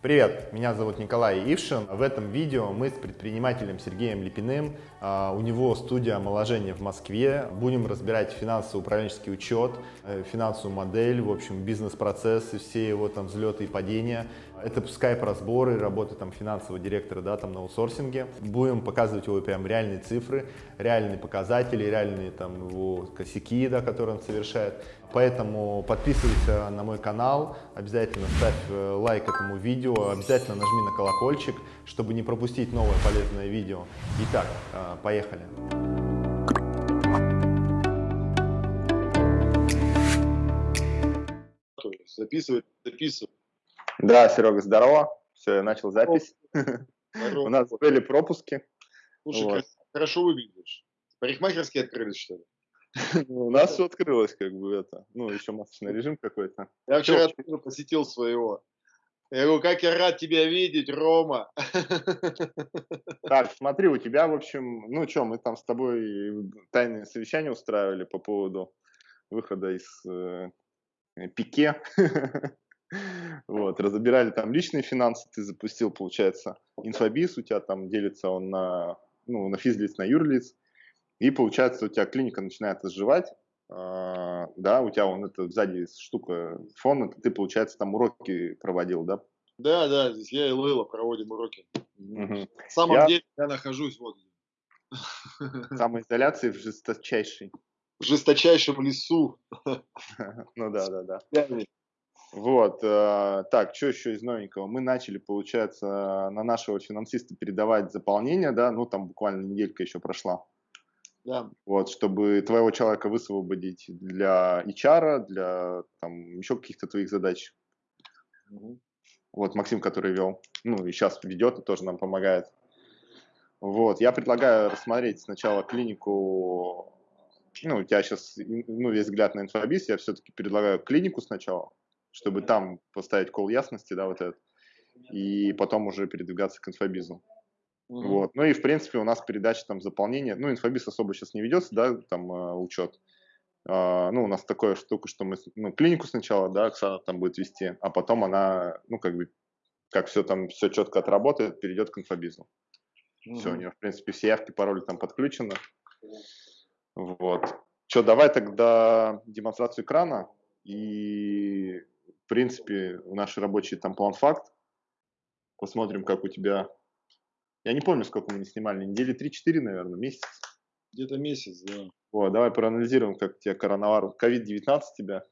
Привет, меня зовут Николай Ившин. В этом видео мы с предпринимателем Сергеем Липиным, а, у него студия омоложения в Москве, будем разбирать финансово-управленческий учет, э, финансовую модель, в общем, бизнес-процессы, все его там взлеты и падения. Это скайп-разборы, работы там финансового директора, да, там на аутсорсинге. Будем показывать его прям реальные цифры, реальные показатели, реальные там его косяки, да, которые он совершает. Поэтому подписывайся на мой канал, обязательно ставь э, лайк этому видео, обязательно нажми на колокольчик, чтобы не пропустить новое полезное видео. Итак, э, поехали. Записывай, записывай. Да, Серега, здорово. Все, я начал запись. У нас были пропуски. Слушай, хорошо выглядишь. Парикмахерские открылись, что ли? У нас все открылось, как бы это. Ну, еще масочный режим какой-то. Я вчера тоже посетил своего. Я говорю, как я рад тебя видеть, Рома. Так, смотри, у тебя, в общем, ну что, мы там с тобой тайное совещание устраивали по поводу выхода из э, пике. Вот, разобирали там личные финансы, ты запустил, получается, инфобиз, у тебя там делится он на, ну, на физлиц, на юрлиц, и получается, у тебя клиника начинает изживать, э, да, у тебя вон это сзади штука, фон, это ты, получается, там уроки проводил, да? Да, да, здесь я и Лыла проводим уроки. Угу. На самом я... деле я нахожусь вот. Самоизоляции в жесточайшей. В жесточайшем лесу. Ну да, да, да. Вот, э, так, что еще из новенького? Мы начали, получается, на нашего финансиста передавать заполнение, да, ну там буквально неделька еще прошла. Да. Вот, чтобы твоего человека высвободить для HR, для там еще каких-то твоих задач. Угу. Вот Максим, который вел, ну и сейчас ведет и тоже нам помогает. Вот, я предлагаю рассмотреть сначала клинику, ну, у тебя сейчас, ну, весь взгляд на инфобиз, я все-таки предлагаю клинику сначала, чтобы там поставить кол ясности, да, вот этот, и потом уже передвигаться к инфобизу. Угу. Вот. Ну и, в принципе, у нас передача там заполнения, ну, инфобиз особо сейчас не ведется, да, там э, учет. Э, ну, у нас такая штука, что мы, ну, клинику сначала, да, Оксана там будет вести, а потом она, ну, как бы, как все там, все четко отработает, перейдет к инфобизу. Угу. Все, у нее, в принципе, все явки, пароли там подключены. Вот. Что, давай тогда демонстрацию экрана и, в принципе, наши рабочие там план-факт. Посмотрим, как у тебя я не помню, сколько мы не снимали, недели 3-4, наверное, месяц. Где-то месяц, да. Вот, давай проанализируем, как тебе коронавирус, COVID-19 тебя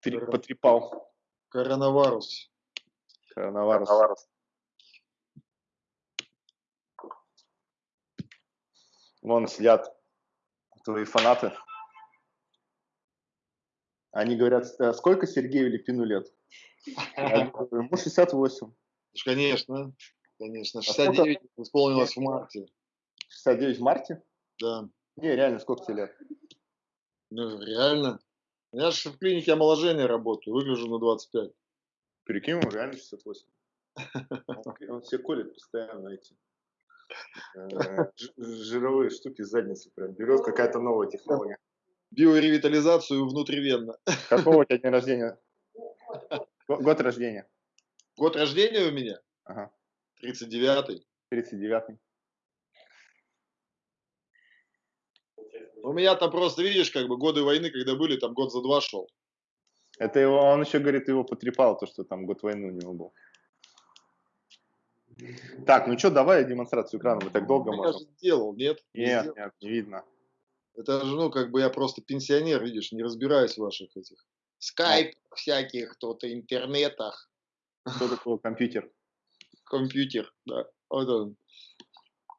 Три, Кор... потрепал. Коронавирус. Коронавирус. коронавирус. Вон сидят твои фанаты. Они говорят, «Э, сколько Сергею Липину лет? Ему 68. Конечно. Конечно, 69 а исполнилось в марте. 69 в марте? Да. Не, реально, сколько тебе лет? Ну, реально. Я же в клинике омоложения работаю, выгляжу на 25. Прикинь, он реально 68. Он все колет постоянно эти э, жировые штуки с задницы прям берет, какая-то новая технология. Биоревитализацию внутривенно. Какого у тебя день рождения? Год рождения. Год рождения у меня? Ага. 39-й. 39-й. У меня там просто, видишь, как бы годы войны, когда были, там год за два шел. Это его, он еще говорит, его потрепал, то, что там год войны у него был. Так, ну что, давай демонстрацию экрана, мы так долго я можем. Я же сделал, нет? Нет, не нет, не видно. Это же, ну, как бы я просто пенсионер, видишь, не разбираюсь в ваших этих скайп всяких, кто-то интернетах. Что такое компьютер? компьютер, да. Вот он.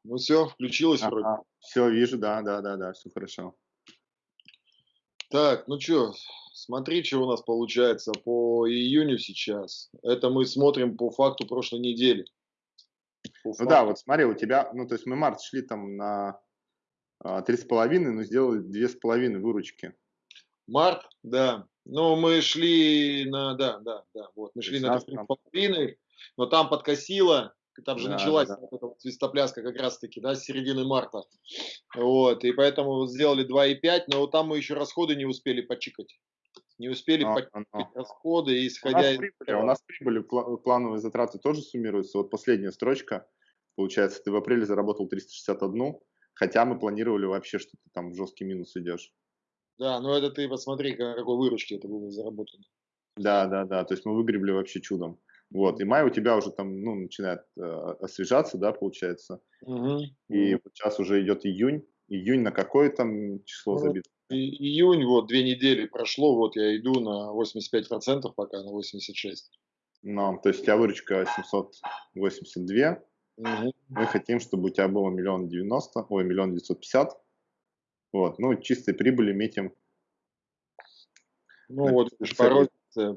Ну все, включилось ага, вроде. Все, вижу, да, да, да, да, все хорошо. Так, ну что, смотри, что у нас получается по июню сейчас. Это мы смотрим по факту прошлой недели. По ну факту. да, вот смотри, у тебя, ну то есть мы март шли там на а, три с половиной, но сделали две с половиной выручки. Март, да. Ну, мы шли на, да, да, да, вот, мы шли на три с половиной, но там подкосило, там же да, началась да. Вот эта вот свистопляска как раз-таки, да, с середины марта. Вот, и поэтому сделали 2,5, но там мы еще расходы не успели почикать. не успели а, покинуть а, расходы, и исходя у нас, прибыли, у нас прибыли, плановые затраты тоже суммируются. Вот последняя строчка, получается, ты в апреле заработал 361, хотя мы планировали вообще, что ты там в жесткий минус идешь. Да, но это ты посмотри, какой выручки это было заработано. Да, да, да, то есть мы выгребли вообще чудом. Вот, и май у тебя уже там, ну, начинает э, освежаться, да, получается. Угу. И вот сейчас уже идет июнь. Июнь на какое там число ну, забито? И, июнь, вот, две недели прошло, вот я иду на 85%, пока на 86%. Ну, то есть у тебя выручка 782. Угу. Мы хотим, чтобы у тебя было миллион девяносто, ой, миллион девятьсот пятьдесят. Вот, ну, чистой прибыли метим. Ну, вот, порой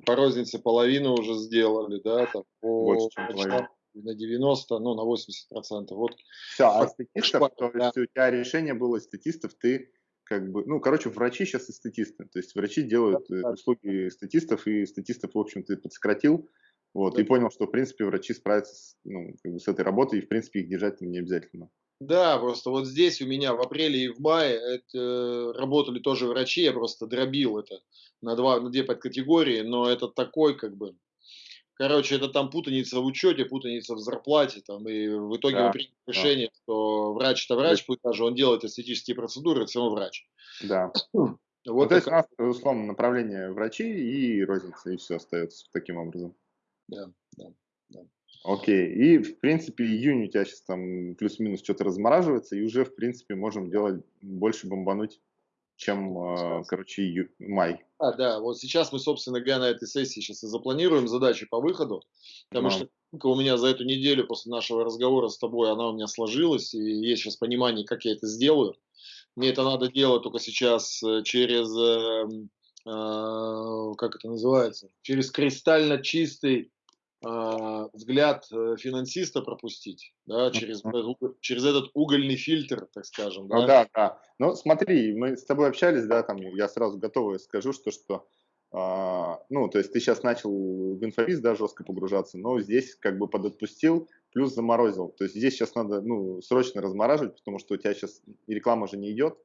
по рознице половину уже сделали, да, там, по, Больше, чем половину. на 90, ну, на 80 процентов. Вот. Все, а статистов, то есть у тебя решение было статистов, ты как бы, ну, короче, врачи сейчас и статисты, то есть врачи делают да, да. услуги статистов, и статистов, в общем, ты подсократил, вот, да. и понял, что, в принципе, врачи справятся с, ну, как бы с этой работой, и, в принципе, их держать не обязательно. Да, просто вот здесь у меня в апреле и в мае это, работали тоже врачи, я просто дробил это на, два, на две подкатегории, но это такой как бы, короче, это там путаница в учете, путаница в зарплате, там, и в итоге да, вы приняли да. решение, что врач это врач, пусть даже он делает эстетические процедуры, это все равно врач. Да. Вот ну, то есть у нас, условно, направление врачи и розница, и все остается таким образом. Да, да, да. Окей, и в принципе июнь у тебя сейчас там плюс-минус что-то размораживается, и уже в принципе можем делать больше бомбануть, чем, э, короче, ию... май. А, да, вот сейчас мы, собственно говоря, на этой сессии сейчас и запланируем задачи по выходу, потому Но. что у меня за эту неделю после нашего разговора с тобой, она у меня сложилась, и есть сейчас понимание, как я это сделаю. Мне это надо делать только сейчас э, через, э, э, как это называется, через кристально чистый а, взгляд э, финансиста пропустить, да, через, через этот угольный фильтр, так скажем. Да? Ну да, да. Ну смотри, мы с тобой общались, да, там я сразу готовый скажу, что, что а, ну, то есть ты сейчас начал в инфобиз, да, жестко погружаться, но здесь как бы подотпустил, плюс заморозил. То есть здесь сейчас надо, ну, срочно размораживать, потому что у тебя сейчас реклама же не идет,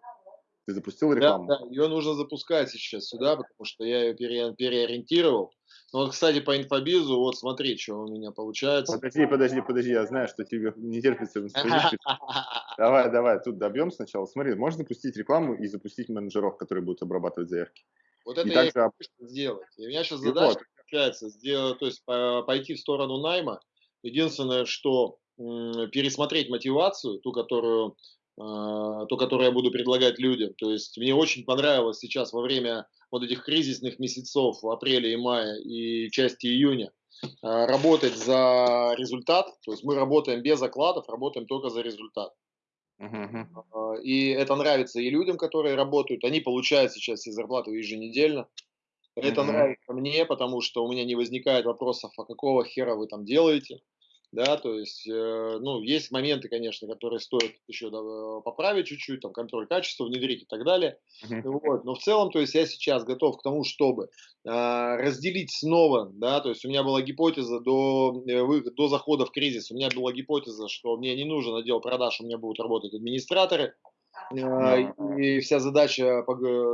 ты запустил рекламу? Да, да, ее нужно запускать сейчас сюда, потому что я ее пере, переориентировал. Ну вот, кстати, по инфобизу, вот смотри, что у меня получается. Подожди, подожди, подожди, я знаю, что тебе не терпится Давай, давай, тут добьем сначала. Смотри, можно запустить рекламу и запустить менеджеров, которые будут обрабатывать заявки. Вот это и я также... хочу сделать. И у меня сейчас задача вот. получается сделать, то есть пойти в сторону найма. Единственное, что пересмотреть мотивацию, ту, которую то, которое я буду предлагать людям. То есть мне очень понравилось сейчас во время вот этих кризисных месяцев в апреле и мае и части июня а, работать за результат. То есть мы работаем без окладов, работаем только за результат. Uh-huh. И это нравится и людям, которые работают. Они получают сейчас все зарплаты еженедельно. Это uh-huh. нравится мне, потому что у меня не возникает вопросов, а какого хера вы там делаете да, то есть, э, ну, есть моменты, конечно, которые стоит еще э, поправить чуть-чуть, там, контроль качества внедрить и так далее, uh-huh. вот, но в целом, то есть, я сейчас готов к тому, чтобы э, разделить снова, да, то есть, у меня была гипотеза до, э, до захода в кризис, у меня была гипотеза, что мне не нужен отдел продаж, у меня будут работать администраторы, э, и вся задача,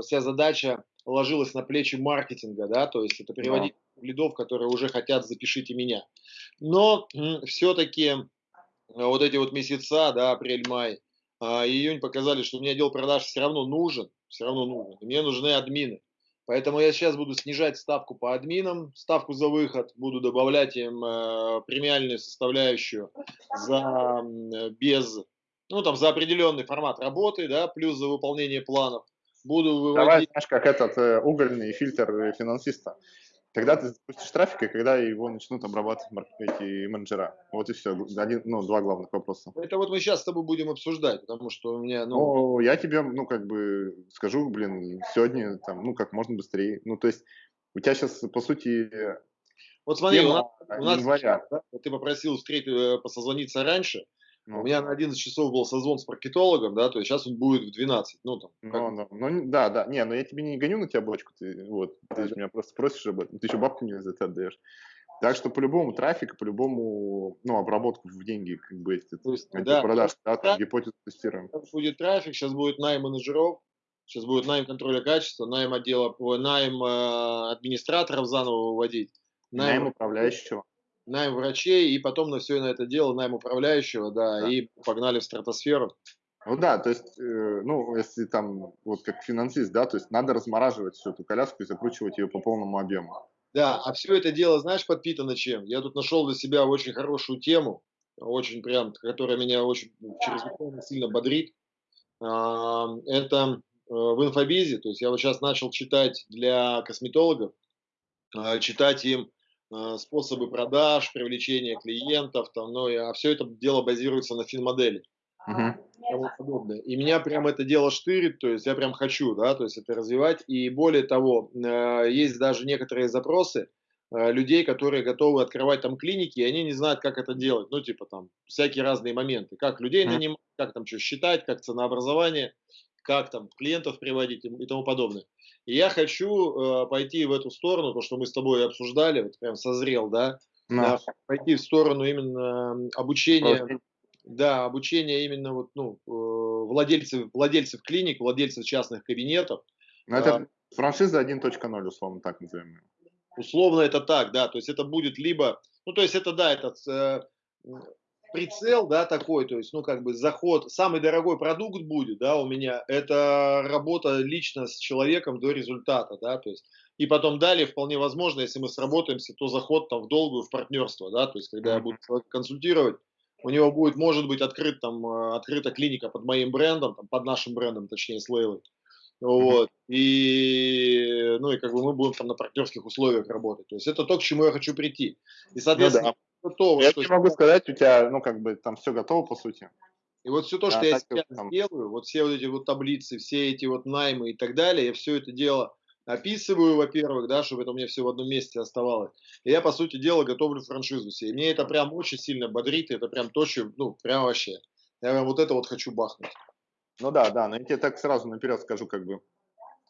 вся задача ложилась на плечи маркетинга, да, то есть, это переводить. Лидов, которые уже хотят «запишите меня», но все-таки э, вот эти вот месяца, да, апрель-май, а, июнь показали, что мне отдел продаж все равно нужен, все равно нужен. мне нужны админы. Поэтому я сейчас буду снижать ставку по админам, ставку за выход, буду добавлять им э, премиальную составляющую за без, ну там за определенный формат работы, да, плюс за выполнение планов. Буду выводить... Давай, знаешь, как этот э, угольный фильтр э, финансиста. Когда ты запустишь трафик, и когда его начнут обрабатывать эти менеджера. Вот и все. Один, ну, два главных вопроса. Это вот мы сейчас с тобой будем обсуждать, потому что у меня, ну... ну я тебе, ну, как бы скажу, блин, сегодня, там, ну, как можно быстрее. Ну, то есть у тебя сейчас, по сути, вот смотри, у нас, у нас сейчас, да, ты попросил встретить, э, посозвониться раньше, ну, У меня на 11 часов был созвон с маркетологом, да, то есть сейчас он будет в 12. Ну, там, ну, ну, ну, да, да. Не, но я тебе не гоню на тебя бочку, ты, вот, ты же меня просто просишь об этом, ты еще бабку мне за это отдаешь. Так что по-любому трафик, по-любому, ну, обработку в деньги, как бы, эти, то есть, да, продаж, да, там, гипотезу тестируем. Сейчас будет трафик, сейчас будет найм менеджеров, Сейчас будет найм контроля качества, найм отдела, найм э, администраторов заново выводить. Найм, найм управляющего. Найм врачей, и потом на все на это дело найм управляющего, да, да. и погнали в стратосферу. Ну да, то есть, э, ну, если там, вот как финансист, да, то есть надо размораживать всю эту коляску и закручивать ее по полному объему. Да, а все это дело, знаешь, подпитано чем? Я тут нашел для себя очень хорошую тему, очень прям, которая меня очень чрезвычайно сильно бодрит. А, это э, в инфобизе, то есть я вот сейчас начал читать для косметологов, а, читать им способы продаж, привлечения клиентов, там, ну, а все это дело базируется на финмодели. Uh-huh. И меня прям это дело штырит, то есть я прям хочу, да, то есть это развивать. И более того, есть даже некоторые запросы, Э, людей, которые готовы открывать там клиники, и они не знают, как это делать. Ну, типа там всякие разные моменты. Как людей нанимать, как там что считать, как ценообразование, как там клиентов приводить и тому подобное. И я хочу э, пойти в эту сторону, то, что мы с тобой обсуждали, вот прям созрел, да, да пойти в сторону именно обучения, Просто. да, обучения именно вот, ну, э, владельцев, владельцев клиник, владельцев частных кабинетов. Ну, это а, франшиза 1.0, условно так называемая. Условно это так, да, то есть это будет либо, ну то есть это да, этот э, прицел, да, такой, то есть, ну как бы заход, самый дорогой продукт будет, да, у меня, это работа лично с человеком до результата, да, то есть, и потом далее вполне возможно, если мы сработаемся, то заход там в долгую, в партнерство, да, то есть, когда я буду консультировать, у него будет, может быть, открыт там, э, открыта клиника под моим брендом, там, под нашим брендом, точнее, с Лейлой, вот. И, ну, и как бы мы будем там на партнерских условиях работать. То есть это то, к чему я хочу прийти. И, соответственно, ну, да. Готово. Я тебе могу сказать, у тебя, ну, как бы там все готово, по сути. И вот все то, а, что я сейчас там... делаю, вот все вот эти вот таблицы, все эти вот наймы и так далее, я все это дело описываю, во-первых, да, чтобы это у меня все в одном месте оставалось. И я, по сути дела, готовлю франшизу себе. И мне это прям очень сильно бодрит, это прям то, что, ну, прям вообще. Я прям вот это вот хочу бахнуть. Ну да, да, но я тебе так сразу наперед скажу, как бы,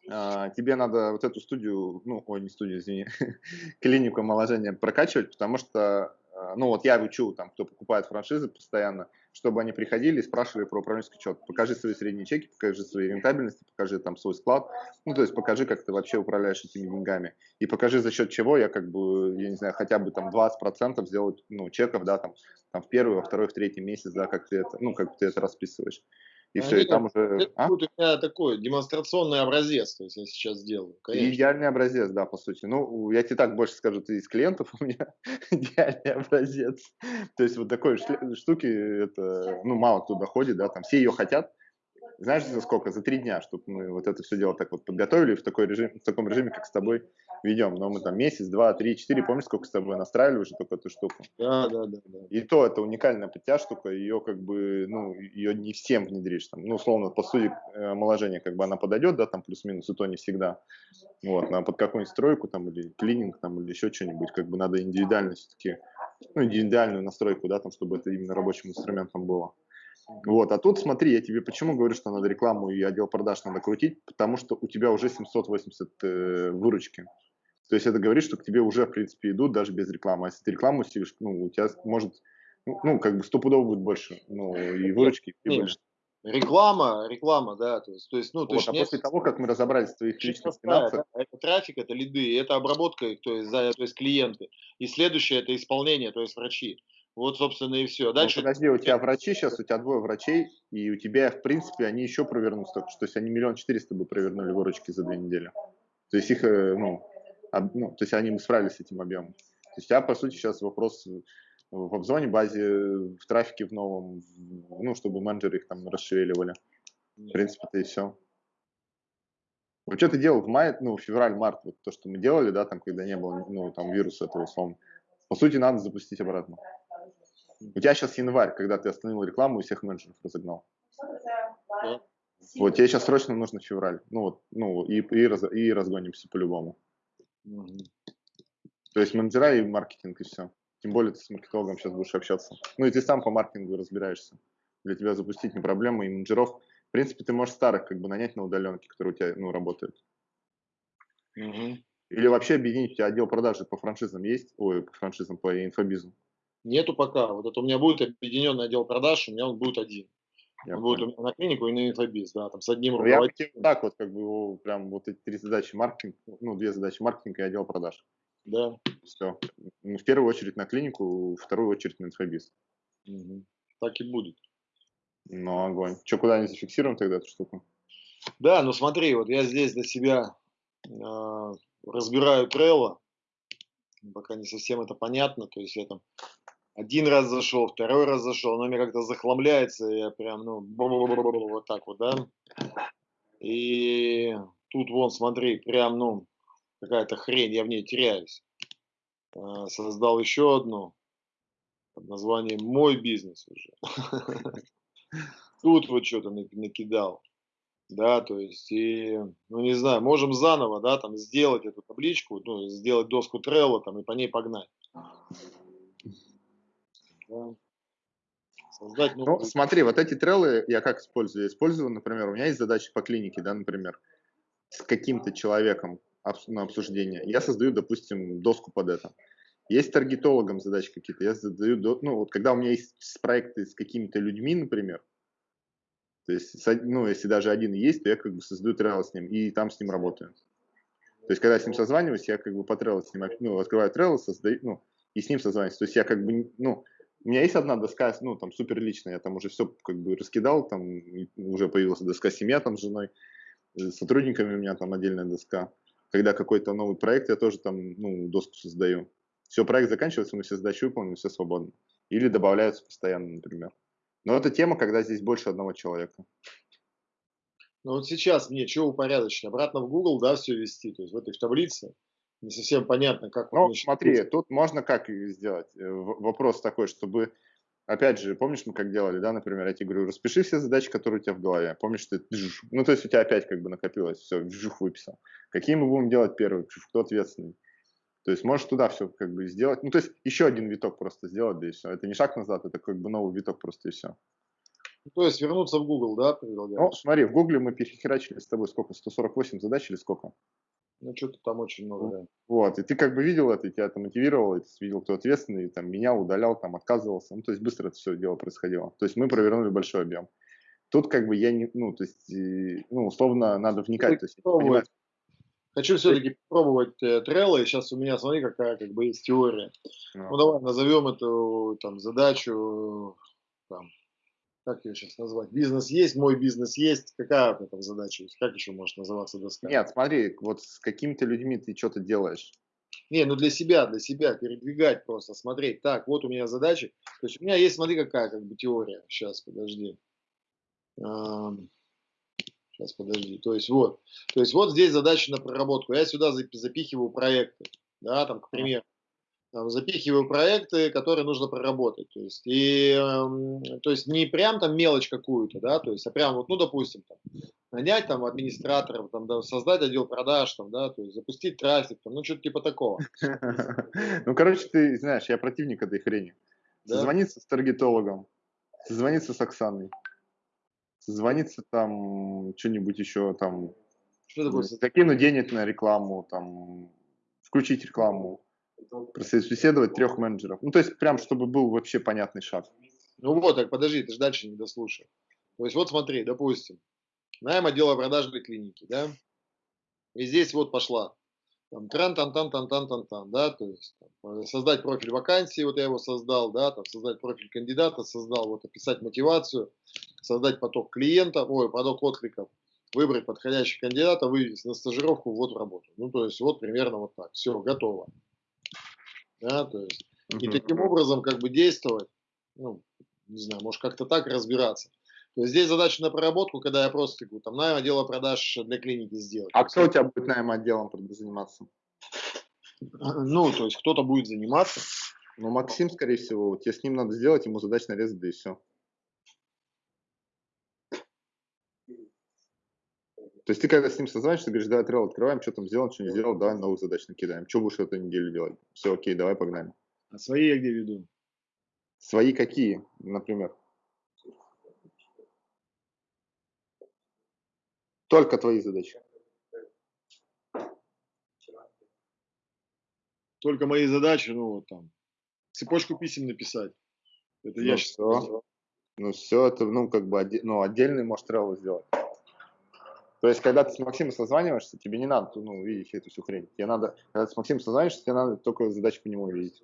э, тебе надо вот эту студию, ну, ой, не студию, извини, клинику омоложения прокачивать, потому что, ну, вот я учу, там, кто покупает франшизы постоянно, чтобы они приходили и спрашивали про управленческий счет. Покажи свои средние чеки, покажи свои рентабельности, покажи там свой склад, ну, то есть покажи, как ты вообще управляешь этими деньгами. И покажи, за счет чего я как бы, я не знаю, хотя бы там 20% сделать, ну, чеков, да, там, там в первый, во второй, в третий месяц, да, как ты это, ну, как ты это расписываешь и а все, и там уже... Это а? будет у меня такой демонстрационный образец, то есть я сейчас сделаю. Конечно. Идеальный образец, да, по сути. Ну, я тебе так больше скажу, ты из клиентов у меня идеальный образец. То есть вот такой штуки, это, ну, мало кто доходит, да, там все ее хотят, знаешь, за сколько? За три дня, чтобы мы вот это все дело так вот подготовили в, такой режим, в таком режиме, как с тобой ведем. Но мы там месяц, два, три, четыре, помнишь, сколько с тобой настраивали уже только эту штуку? Да, да, да. да. И то это уникальная подтяж штука, ее как бы, ну, ее не всем внедришь. Там, ну, условно, по сути, э, омоложения как бы она подойдет, да, там плюс-минус, и то не всегда. Вот, а под какую-нибудь стройку там или клининг там или еще что-нибудь, как бы надо индивидуально все-таки, ну, индивидуальную настройку, да, там, чтобы это именно рабочим инструментом было. Вот, а тут смотри, я тебе почему говорю, что надо рекламу и отдел продаж надо крутить, потому что у тебя уже 780 э, выручки. То есть это говорит, что к тебе уже, в принципе, идут даже без рекламы. А если ты рекламу сидишь, ну, у тебя может, ну, ну как бы стопудово будет больше, ну, и выручки, и прибыли. Реклама, реклама, да, то есть, то есть ну, то вот, есть а после того, как мы разобрались в твоих личных финансах, да, это трафик, это лиды, это обработка, то есть, да, то есть клиенты, и следующее это исполнение, то есть врачи. Вот, собственно, и все. Ну, Дальше... Ну, подожди, у тебя врачи сейчас, у тебя двое врачей, и у тебя, в принципе, они еще провернут столько, что есть они миллион четыреста бы провернули выручки за две недели. То есть их, э, ну, об, ну, то есть они бы справились с этим объемом. То есть у тебя, по сути, сейчас вопрос в обзоне базе, в трафике в новом, ну, чтобы менеджеры их там расшевеливали. В принципе, это и все. Вот что ты делал в мае, ну, февраль-март, вот то, что мы делали, да, там, когда не было, ну, там, вируса этого, условно. По сути, надо запустить обратно. У тебя сейчас январь, когда ты остановил рекламу и всех менеджеров разогнал. Да. Вот тебе сейчас срочно нужно февраль. Ну вот, ну и, и, раз, и разгонимся по-любому. Угу. То есть менеджера и маркетинг, и все. Тем более ты с маркетологом сейчас будешь общаться. Ну и ты сам по маркетингу разбираешься. Для тебя запустить не проблема, и менеджеров. В принципе, ты можешь старых как бы нанять на удаленке, которые у тебя ну, работают. Угу. Или вообще объединить у тебя отдел продажи по франшизам есть? Ой, по франшизам, по инфобизу. Нету пока. Вот это у меня будет объединенный отдел продаж, у меня он будет один. Я Он будет у меня на клинику и на инфобиз, да, там с одним ну, руководителем. Я так вот, как бы, его, прям вот эти три задачи маркетинг, ну, две задачи маркетинга и отдел продаж. Да. Все. Ну, в первую очередь на клинику, в вторую очередь на инфобиз. Угу. Так и будет. Ну, огонь. Что, куда-нибудь зафиксируем тогда эту штуку? Да, ну смотри, вот я здесь для себя э, разбираю Trello, пока не совсем это понятно, то есть я там один раз зашел, второй раз зашел, оно мне как-то захламляется, я прям, ну, вот так вот, да. И тут вон, смотри, прям, ну, какая-то хрень, я в ней теряюсь. А, создал еще одну под названием «Мой бизнес» уже. Тут вот что-то накидал. Да, то есть, и, ну, не знаю, можем заново, да, там, сделать эту табличку, ну, сделать доску Trello, там, и по ней погнать. Да. Создать новую... Ну, смотри, вот эти треллы я как использую? Я использую, например, у меня есть задача по клинике, да, например, с каким-то человеком на обсуждение. Я создаю, допустим, доску под это. Есть таргетологом задачи какие-то, я задаю, ну, вот когда у меня есть проекты с какими-то людьми, например, то есть, ну, если даже один есть, то я как бы создаю треллы с ним и там с ним работаю. То есть, когда я с ним созваниваюсь, я как бы по треллу с ним, ну, открываю треллы, создаю, ну, и с ним созваниваюсь. То есть, я как бы, ну, у меня есть одна доска, ну, там, супер личная, я там уже все как бы раскидал, там уже появилась доска семья там с женой, с сотрудниками у меня там отдельная доска. Когда какой-то новый проект, я тоже там, ну, доску создаю. Все, проект заканчивается, мы все задачи выполнены, все свободно. Или добавляются постоянно, например. Но это тема, когда здесь больше одного человека. Ну вот сейчас мне что упорядочить? Обратно в Google, да, все вести, то есть в этой в таблице не совсем понятно, как... Ну, смотри, тут можно как сделать. Э, вопрос такой, чтобы, опять же, помнишь, мы как делали, да, например, я тебе говорю, распиши все задачи, которые у тебя в голове. Помнишь, ты, ну, то есть у тебя опять как бы накопилось, все, вжух выписал. Какие мы будем делать первые, кто ответственный? То есть можешь туда все как бы сделать. Ну, то есть еще один виток просто сделать, да и все. Это не шаг назад, это как бы новый виток просто и все. То есть вернуться в Google, да, Ну, смотри, в Google мы перехерачили с тобой сколько, 148 задач или сколько? Ну, что-то там очень много, да. Вот, и ты как бы видел это, и тебя это мотивировало, и ты видел, кто ответственный, там, менял, удалял, там, отказывался. Ну, то есть быстро это все дело происходило. То есть мы провернули большой объем. Тут как бы я не, ну, то есть, ну, условно, надо вникать. То есть, понимать. Хочу все-таки попробовать э, Trello, и сейчас у меня, смотри, какая как бы есть теория. No. Ну, давай назовем эту там задачу, там, как ее сейчас назвать? Бизнес есть, мой бизнес есть. Какая эта задача есть? Как еще может называться доска? Нет, смотри, вот с какими-то людьми ты что-то делаешь. Не, ну для себя, для себя передвигать просто, смотреть. Так, вот у меня задачи. То есть у меня есть, смотри, какая как бы теория. Сейчас, подожди. Сейчас, подожди. То есть вот. То есть вот здесь задача на проработку. Я сюда запихиваю проекты. Да, там, к примеру там, запихиваю проекты, которые нужно проработать. То есть, и, э, то есть не прям там мелочь какую-то, да, то есть, а прям вот, ну, допустим, там, нанять там администраторов, там, да, создать отдел продаж, там, да, то есть запустить трафик, там, ну, что-то типа такого. Ну, короче, ты знаешь, я противник этой хрени. Созвониться с таргетологом, созвониться с Оксаной, созвониться там, что-нибудь еще там, что такое? закинуть денег на рекламу, там, включить рекламу, прособеседовать трех менеджеров. Ну, то есть, прям, чтобы был вообще понятный шаг. Ну вот, так подожди, ты же дальше не дослушай. То есть, вот смотри, допустим, найм отдела продажной клиники, да, и здесь вот пошла, там, тран тан тан тан тан тан тан да, то есть, там, создать профиль вакансии, вот я его создал, да, там, создать профиль кандидата, создал, вот, описать мотивацию, создать поток клиентов, ой, поток откликов, выбрать подходящего кандидата, вывести на стажировку, вот в работу. Ну, то есть, вот примерно вот так, все, готово да, то есть, и таким образом как бы действовать, ну, не знаю, может как-то так разбираться. Здесь задача на проработку, когда я просто говорю, там, найм отдела продаж для клиники сделать. А кто у тебя будет найм отделом заниматься? Ну, то есть кто-то будет заниматься. Ну, Максим, скорее всего, тебе с ним надо сделать, ему задач нарезать, да и все. То есть ты когда с ним созваниваешься, ты говоришь, давай трейл открываем, что там сделал, что не сделал, давай новых задач накидаем. Что будешь эту неделю делать? Все, окей, давай погнали. А свои я где веду? Свои какие, например? Только твои задачи. Только мои задачи, ну вот там, цепочку писем написать. Это ну, я сейчас. Ну, все это, ну, как бы, ну, отдельный можешь тревел сделать. То есть, когда ты с Максимом созваниваешься, тебе не надо, ну, видеть эту всю хрень. Тебе надо, когда ты с Максимом созваниваешься, тебе надо только задачи по нему видеть.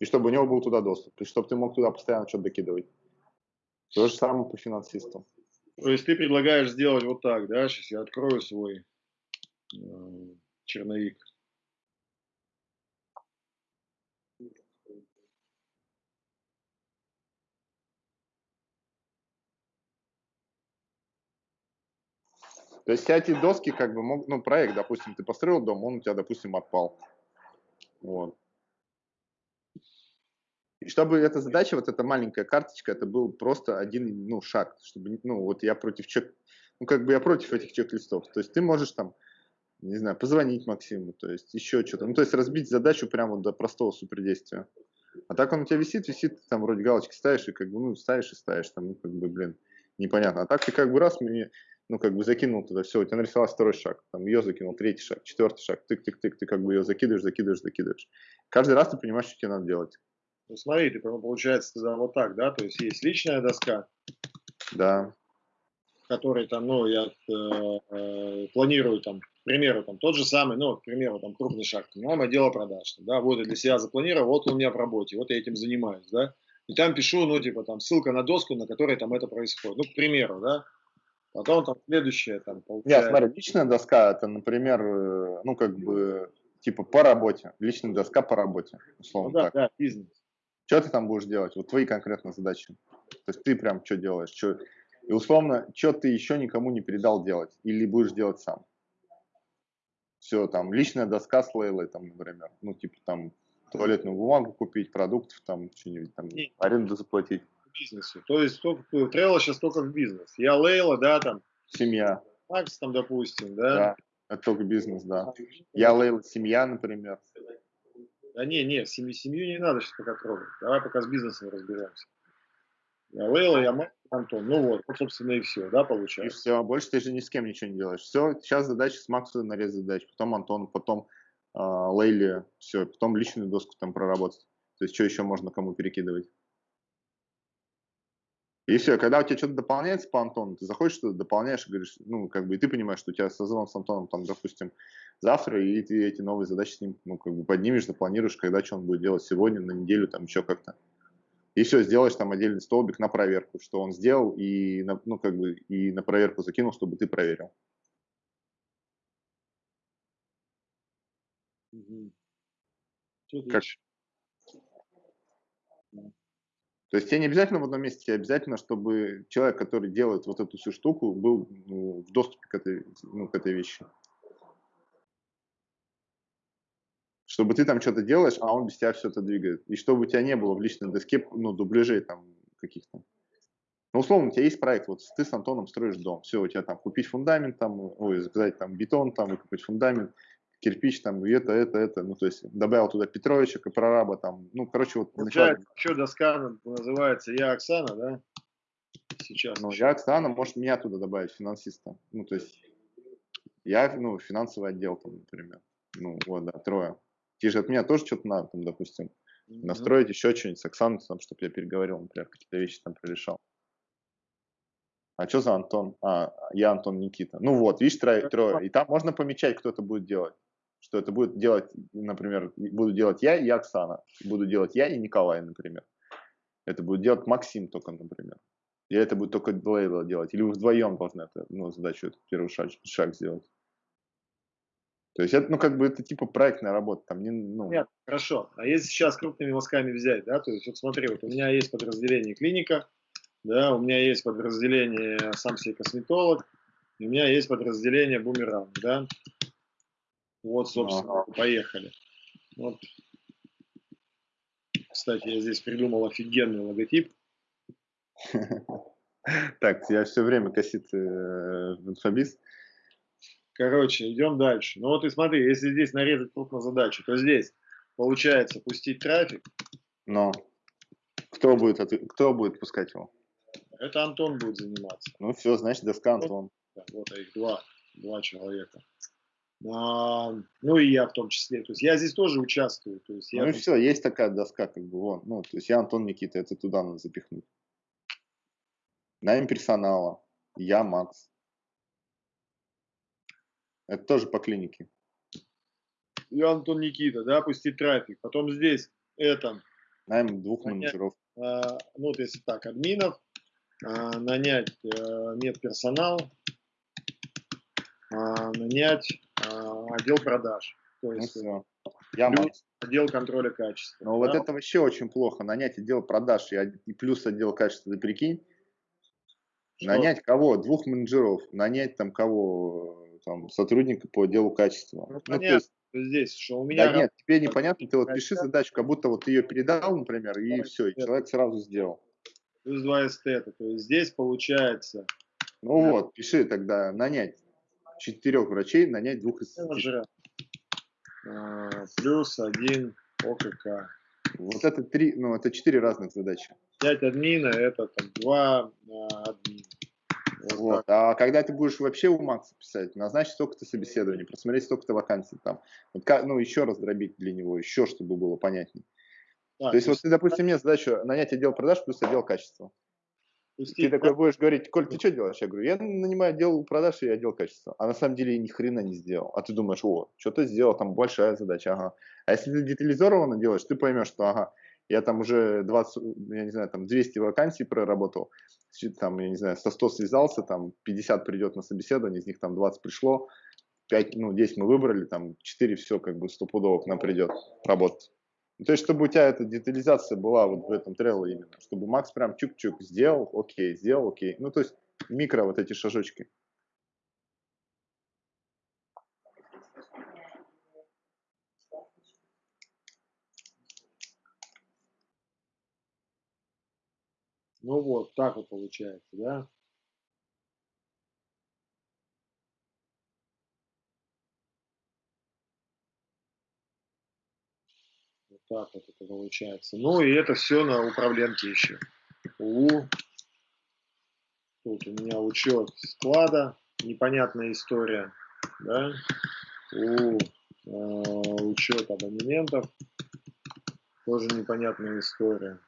И чтобы у него был туда доступ. И чтобы ты мог туда постоянно что-то докидывать. То же самое по финансистам. То есть ты предлагаешь сделать вот так, да? Сейчас я открою свой э, черновик. То есть эти доски, как бы, ну, проект, допустим, ты построил дом, он у тебя, допустим, отпал. Вот. И чтобы эта задача, вот эта маленькая карточка, это был просто один, ну, шаг, чтобы, ну, вот я против чек, ну, как бы я против этих чек-листов. То есть ты можешь там, не знаю, позвонить Максиму, то есть еще что-то. Ну, то есть разбить задачу прямо до простого супердействия. А так он у тебя висит, висит, там вроде галочки ставишь, и как бы, ну, ставишь и ставишь, там, ну, как бы, блин, непонятно. А так ты как бы раз мне, ну, как бы закинул туда, все, у тебя нарисовался второй шаг, там, ее закинул, третий шаг, четвертый шаг, тык-тык-тык, ты как бы ее закидываешь, закидываешь, закидываешь. Каждый раз ты понимаешь, что тебе надо делать. Ну, смотри, ты, получается, тогда вот так, да, то есть есть личная доска. Да. Который там, ну, я э, э, планирую там, к примеру, там, тот же самый, ну, к примеру, там, крупный шаг, мама дело продаж, да, вот я для себя запланировал, вот он у меня в работе, вот я этим занимаюсь, да, и там пишу, ну, типа, там, ссылка на доску, на которой там это происходит, ну, к примеру, да, Потом там следующее там получается. Нет, смотри, личная доска это, например, э, ну как бы типа по работе. Личная доска по работе, условно ну, да, так. Да, бизнес. Что ты там будешь делать? Вот твои конкретно задачи. То есть ты прям что делаешь? Что... И условно, что ты еще никому не передал делать? Или будешь делать сам? Все, там, личная доска с Лейлой, там, например. Ну, типа там туалетную бумагу купить, продуктов, там, что-нибудь там, аренду заплатить бизнесу. То есть только, Trello сейчас только в бизнес. Я Лейла, да, там. Семья. Макс там, допустим, да. Да, это только бизнес, да. Я Лейла, семья, например. Да не, не, семью, семью не надо сейчас пока трогать. Давай пока с бизнесом разберемся. Я Лейла, я Макс, Антон. Ну вот, вот, собственно, и все, да, получается. И все, больше ты же ни с кем ничего не делаешь. Все, сейчас задача с Максом нарез задач, потом Антон, потом э, Лейле, все, потом личную доску там проработать. То есть, что еще можно кому перекидывать? И все, когда у тебя что-то дополняется по Антону, ты заходишь что-то, дополняешь говоришь, ну, как бы, и ты понимаешь, что у тебя созвон с Антоном, там, допустим, завтра, и ты эти новые задачи с ним, ну, как бы, поднимешь, запланируешь, когда что он будет делать сегодня, на неделю, там, еще как-то. И все, сделаешь там отдельный столбик на проверку, что он сделал, и, на, ну, как бы, и на проверку закинул, чтобы ты проверил. Угу. Как, то есть тебе не обязательно в одном месте, тебе обязательно, чтобы человек, который делает вот эту всю штуку, был ну, в доступе к этой, ну, к этой вещи. Чтобы ты там что-то делаешь, а он без тебя все это двигает. И чтобы у тебя не было в личной доске ну, дубляжей там каких-то. Ну, условно, у тебя есть проект, вот ты с Антоном строишь дом, все, у тебя там купить фундамент, там, ой, заказать там бетон, там, выкупить фундамент, кирпич, там, и это, это, это, ну, то есть добавил туда Петровича, прораба, там, ну, короче, вот. Начала... Еще доска называется «Я Оксана», да? Сейчас. Ну, я Оксана, может меня туда добавить, финансиста. Ну, то есть я, ну, финансовый отдел, там, например. Ну, вот, да, трое. Тебе же от меня тоже что-то надо, там, допустим, mm-hmm. настроить еще что-нибудь с Оксаной, там, чтобы я переговорил, например, какие-то вещи там прорешал. А что за Антон? А, я Антон Никита. Ну вот, видишь, трое, трое. И там можно помечать, кто это будет делать что это будет делать, например, буду делать я и Оксана, буду делать я и Николай, например. Это будет делать Максим только, например. И это будет только Лейла делать. Или вы вдвоем должны это, ну, задачу, этот первый шаг, шаг сделать. То есть это, ну, как бы это типа проектная работа, там не, ну... Нет, хорошо. А если сейчас крупными мазками взять, да, то есть вот смотри, вот у меня есть подразделение клиника, да, у меня есть подразделение сам себе косметолог, у меня есть подразделение бумеранг, да, вот, собственно, ага. поехали. Вот. Кстати, я здесь придумал офигенный логотип. Так, я все время косит э, инфобиз. Короче, идем дальше. Ну вот и смотри, если здесь нарезать крупно задачу, то здесь получается пустить трафик. Но кто будет, кто будет пускать его? Это Антон будет заниматься. Ну все, значит, доска Антон. Вот, вот их два, два человека. А, ну и я в том числе. То есть я здесь тоже участвую. То есть я ну и все, есть такая доска, как бы вон. Ну, то есть я Антон Никита, это туда надо запихнуть. Найм персонала. Я Макс. Это тоже по клинике. Я Антон Никита, да, пустить трафик. Потом здесь это. Найм двух менеджеров. А, ну, вот если так, админов, а, нанять а, медперсонал, а, нанять отдел продаж. То есть, ну, все. Я Макс отдел контроля качества. Но да? вот это вообще очень плохо. Нанять отдел продаж и, и плюс отдел качества, ты прикинь. Что? Нанять кого? Двух менеджеров. Нанять там кого? Там, сотрудника по отделу качества. Ну, ну есть, здесь, что у меня... Да нет, тебе непонятно, ты вот пиши задачу, как будто вот ты ее передал, например, и все, и человек сразу сделал. Плюс два эстета, то есть здесь получается... Ну да. вот, пиши тогда, нанять четырех врачей, нанять двух эстетов. А, плюс один ОКК. Вот это три, ну это четыре разных задачи. Пять админа, это там два а, админа. Вот. вот. А когда ты будешь вообще у Макса писать, назначить столько-то собеседований, просмотреть столько-то вакансий там, вот, ну еще раз дробить для него, еще чтобы было понятнее. А, то есть, вот ты, допустим, мне задачу нанять отдел продаж плюс отдел качества. Ты да. такой будешь говорить, Коль, ты что делаешь? Я говорю, я нанимаю отдел продаж и отдел качества. А на самом деле ни хрена не сделал. А ты думаешь, о, что-то сделал, там большая задача, ага. А если ты детализированно делаешь, ты поймешь, что, ага, я там уже 20, я не знаю, там 200 вакансий проработал, там, я не знаю, со 100 связался, там 50 придет на собеседование, из них там 20 пришло, 5, ну, 10 мы выбрали, там 4 все как бы стопудово к нам придет работать. Ну, то есть, чтобы у тебя эта детализация была вот в этом трейле именно, чтобы Макс прям чук-чук сделал, окей, сделал, окей. Ну, то есть, микро вот эти шажочки. Ну вот, так вот получается, да? Так вот это получается. Ну и это все на управленке еще. У. Тут у меня учет склада, непонятная история. Да? У. Э, учет абонементов, тоже непонятная история.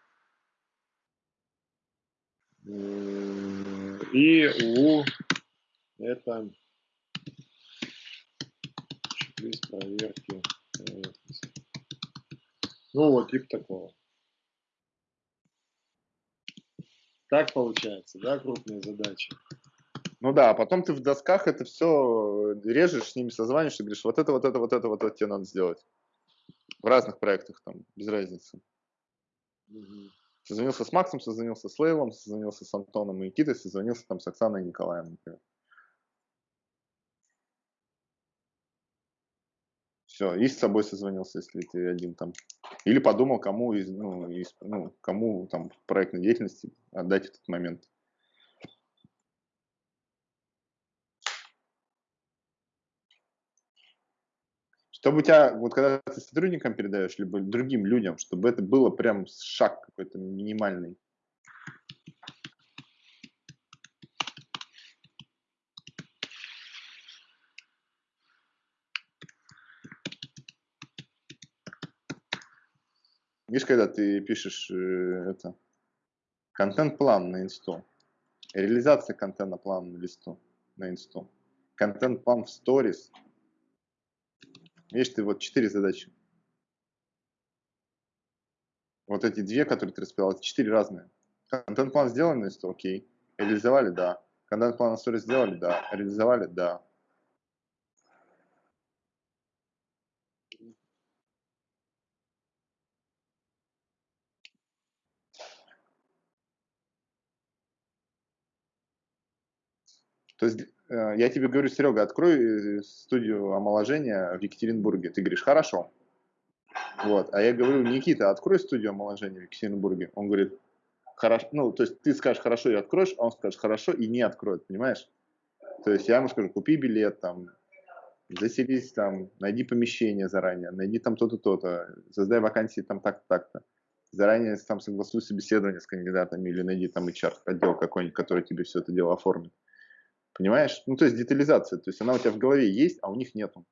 И у это проверки ну вот, типа такого. Так получается, да, крупные задачи. Ну да, а потом ты в досках это все режешь, с ними созваниваешься, говоришь, вот это, вот это, вот это, вот это тебе надо сделать. В разных проектах там, без разницы. Угу. Созвонился с Максом, созвонился с Лейлом, созвонился с Антоном и Никитой, созвонился там с Оксаной и Николаем, например. Все, и с собой созвонился, если ты один там. Или подумал, кому из, ну, из, ну, кому там проектной деятельности отдать этот момент. Чтобы у тебя, вот когда ты сотрудникам передаешь, либо другим людям, чтобы это было прям шаг какой-то минимальный. Видишь, когда ты пишешь э, это контент-план на инсту, реализация контента-плана на листу, на инсту, контент-план в сторис. Видишь, ты вот четыре задачи. Вот эти две, которые ты расписал, это четыре разные. Контент-план сделан на инсту, окей. Реализовали, да. Контент-план на сторис сделали, да. Реализовали, да. То есть э, я тебе говорю, Серега, открой э, студию омоложения в Екатеринбурге. Ты говоришь, хорошо. Вот. А я говорю, Никита, открой студию омоложения в Екатеринбурге. Он говорит, хорошо. Ну, то есть ты скажешь хорошо и откроешь, а он скажет хорошо и не откроет, понимаешь? То есть я ему скажу, купи билет там, заселись там, найди помещение заранее, найди там то-то, то-то, создай вакансии там так-то, так-то. Заранее там согласуй собеседование с кандидатами или найди там HR отдел какой-нибудь, который тебе все это дело оформит. Понимаешь? Ну, то есть детализация. То есть она у тебя в голове есть, а у них нету.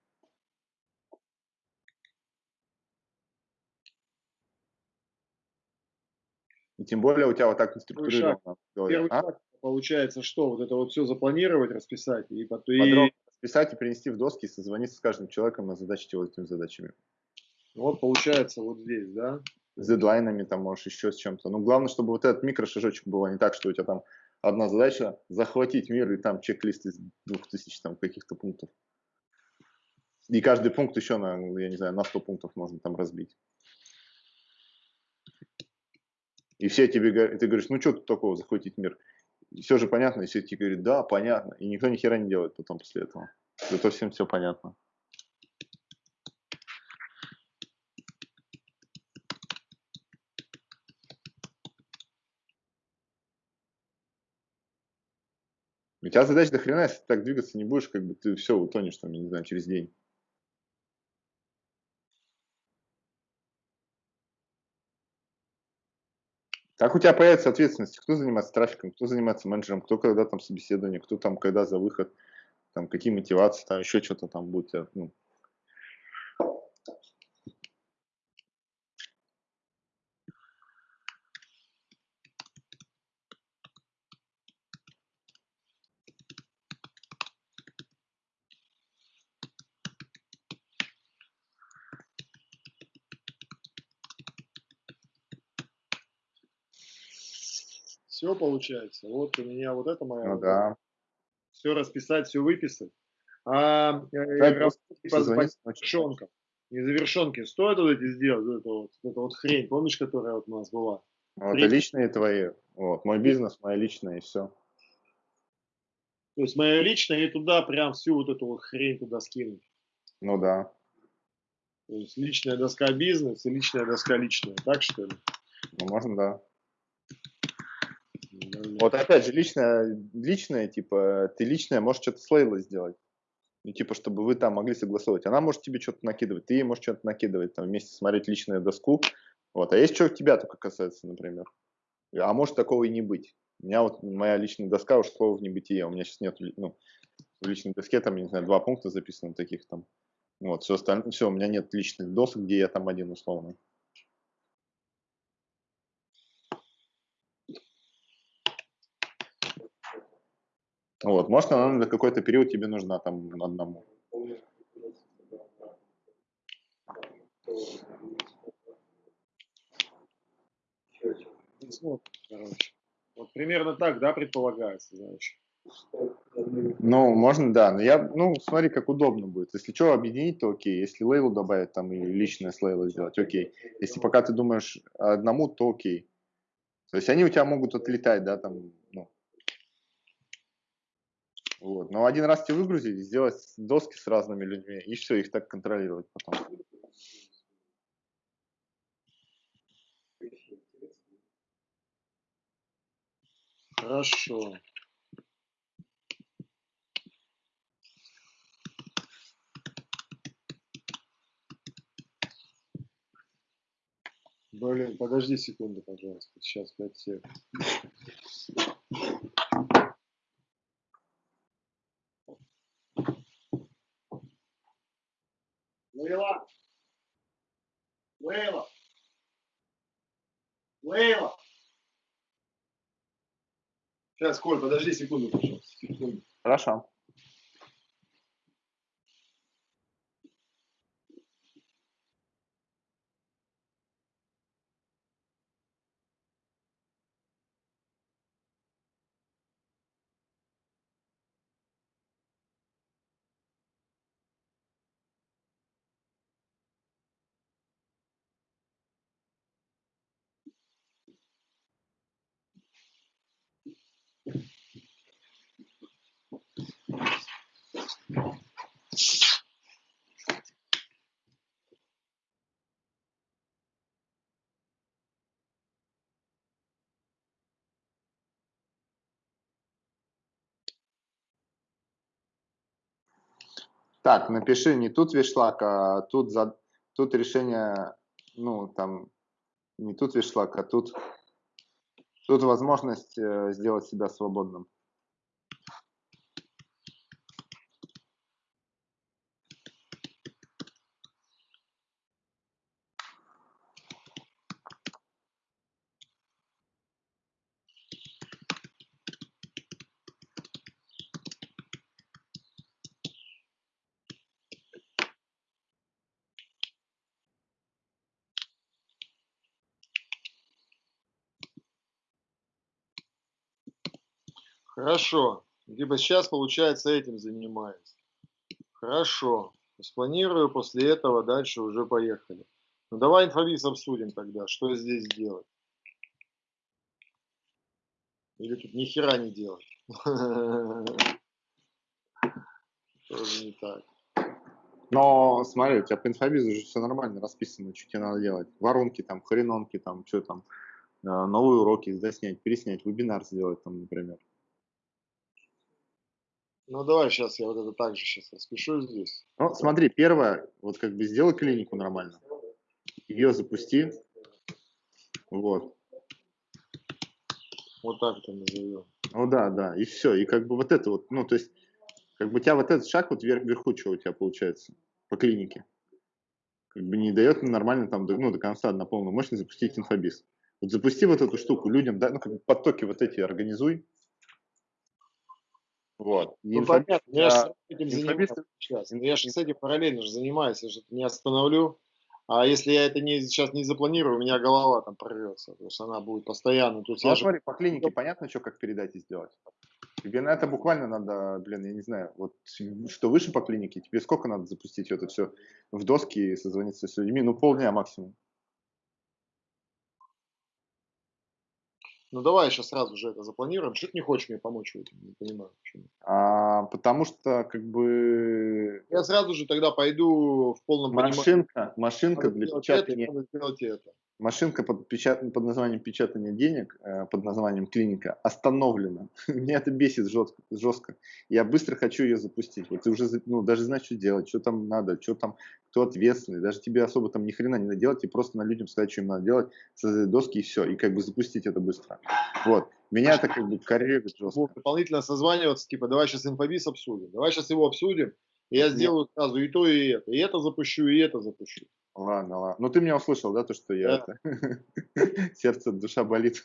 И тем более у тебя вот так структурировано. Первый а? шаг получается, что вот это вот все запланировать, расписать и потом... Подробно расписать и принести в доски, созвониться с каждым человеком на задачи его этими задачами. Вот получается вот здесь, да? С дедлайнами там можешь еще с чем-то. Ну, главное, чтобы вот этот микрошажочек был, а не так, что у тебя там одна задача захватить мир и там чек-лист из двух тысяч там каких-то пунктов. И каждый пункт еще на, я не знаю, на 100 пунктов можно там разбить. И все тебе говорят, ты говоришь, ну что тут такого захватить мир? И все же понятно, и все тебе говорят, да, понятно. И никто ни хера не делает потом после этого. Зато всем все понятно. У тебя задача до хрена, если ты так двигаться не будешь, как бы ты все утонешь там, не знаю, через день. Как у тебя появится ответственность? Кто занимается трафиком, кто занимается менеджером, кто когда там собеседование, кто там когда за выход, там какие мотивации, там еще что-то там будет. Ну, Все получается. Вот у меня вот это моя. Ну да. Все расписать, все выписать. А по завершенкам. Незавершенки стоит вот эти сделать, вот эту вот, эту вот хрень, помнишь, которая вот у нас была? Вот, это личные твои. Вот, мой бизнес, моя личная и все. То есть моя личная и туда прям всю вот эту вот хрень туда скинуть. Ну да. То есть личная доска бизнес и личная доска личная, так что ли? Ну можно, да. Вот опять же, личное, личное, типа, ты личное можешь что-то с Лейлой сделать. Ну, типа, чтобы вы там могли согласовывать. Она может тебе что-то накидывать, ты ей можешь что-то накидывать, там, вместе смотреть личную доску. Вот. А есть что тебя только касается, например. А может такого и не быть. У меня вот моя личная доска ушла в небытие. У меня сейчас нет, ну, в личной доске там, я не знаю, два пункта записаны таких там. Вот, все остальное, все, у меня нет личных досок, где я там один условный. Вот, может, она на какой-то период тебе нужна там одному. Вот примерно так, да, предполагается, значит. Ну, можно, да. Но я, ну, смотри, как удобно будет. Если что, объединить, то окей. Если лейлу добавить там и личное с лейлой сделать, окей. Если пока ты думаешь одному, то окей. То есть они у тебя могут отлетать, да, там, ну, вот. Но один раз тебе выгрузить, сделать доски с разными людьми, и все, их так контролировать потом. Хорошо. Блин, подожди секунду, пожалуйста. Сейчас 5 секунд. Лейла. Лейла. Лейла. Сейчас, Коль, подожди секунду, пожалуйста. Секунду. Хорошо. Так, напиши не тут вишлак, а тут, за, тут решение, ну, там, не тут вишлак, а тут, тут возможность э, сделать себя свободным. Хорошо. Либо сейчас, получается, этим занимаюсь. Хорошо. Спланирую, после этого дальше уже поехали. Ну давай инфобиз обсудим тогда, что здесь делать. Или тут ни хера не делать. Тоже не так. Но смотри, у тебя по инфобизу же все нормально расписано, что тебе надо делать. Воронки там, хренонки там, что там, э, новые уроки заснять, переснять, вебинар сделать там, например. Ну давай сейчас я вот это также сейчас распишу здесь. Ну смотри, первое, вот как бы сделай клинику нормально, ее запусти, вот. Вот так это назовем. Ну да, да, и все, и как бы вот это вот, ну то есть, как бы у тебя вот этот шаг вот вверх, вверху, что у тебя получается по клинике, как бы не дает нормально там, ну до конца на полную мощность запустить инфобиз. Вот запусти вот эту штуку людям, да, ну как бы потоки вот эти организуй, вот. Ну, понятно, я же этим занимаюсь сейчас. Я же с этим параллельно же занимаюсь, я же не остановлю. А если я это не, сейчас не запланирую, у меня голова там прорвется. То есть она будет постоянно. То есть ну, я смотри, же... по клинике понятно, что как передать и сделать. Тебе на это буквально надо, блин, я не знаю, вот что выше по клинике, тебе сколько надо запустить это все в доски и созвониться с людьми? Ну, полдня максимум. Ну давай сейчас сразу же это запланируем. Что ты не хочешь мне помочь в этом? Не понимаю, почему. А, потому что как бы... Я сразу же тогда пойду в полном машинка, понимании. Машинка для печатания... Это, сделать это машинка под, печат... под названием печатания денег, э, под названием клиника, остановлена. Меня это бесит жестко, жестко. Я быстро хочу ее запустить. Вот ты уже ну, даже знаешь, что делать, что там надо, что там, кто ответственный. Даже тебе особо там ни хрена не надо делать, и просто на людям сказать, что им надо делать, создать доски и все, и как бы запустить это быстро. Вот. Меня это как бы корректит жестко. Дополнительно созваниваться, типа, давай сейчас инфобиз обсудим, давай сейчас его обсудим, и я сделаю сразу и то, и это. И это запущу, и это запущу. Ладно, ладно. Ну ты меня услышал, да, то, что я сердце, душа болит.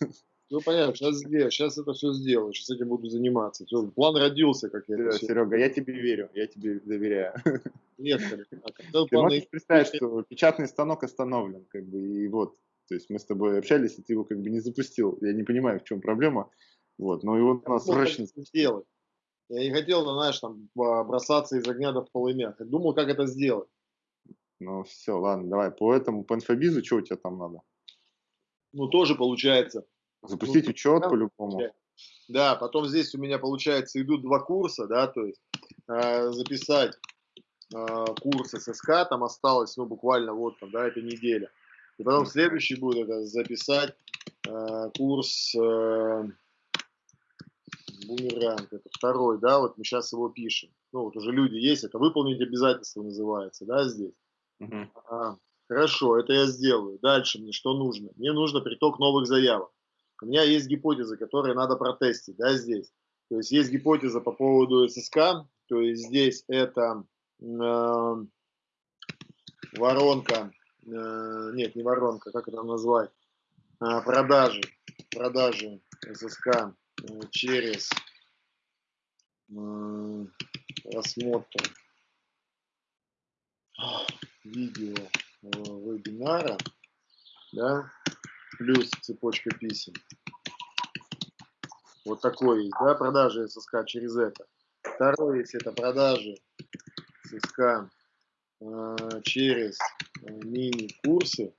Ну понятно, сейчас сделаю, сейчас это все сделаю, сейчас этим буду заниматься. Все, план родился, как я. Серега, Серега, я тебе верю, я тебе доверяю. Нет, а ты можешь представить, что печатный станок остановлен, как бы, и вот, то есть мы с тобой общались, и ты его как бы не запустил. Я не понимаю, в чем проблема. Вот, но его надо срочно сделать. Я не хотел, знаешь, там бросаться из огня до полымя. Я думал, как это сделать. Ну все, ладно, давай по этому, по инфобизу, что у тебя там надо? Ну тоже получается. Запустить ну, учет по-любому. Да, потом здесь у меня получается идут два курса, да, то есть э, записать э, курс ССК, там осталось, ну, буквально вот там, да, эта неделя. И потом следующий будет это записать э, курс э, бумеранг, это второй, да, вот мы сейчас его пишем. Ну, вот уже люди есть, это выполнить обязательства называется, да, здесь. Угу. А, хорошо, это я сделаю. Дальше мне что нужно? Мне нужно приток новых заявок. У меня есть гипотезы, которые надо протестить, да, здесь. То есть есть гипотеза по поводу ССК, то есть здесь это э, воронка, э, нет, не воронка, как это назвать, э, продажи, продажи ССК э, через э, просмотр видео э, вебинара, да, плюс цепочка писем. Вот такой есть, да, продажи ССК через это. Второй есть это продажи ССК э, через э, мини-курсы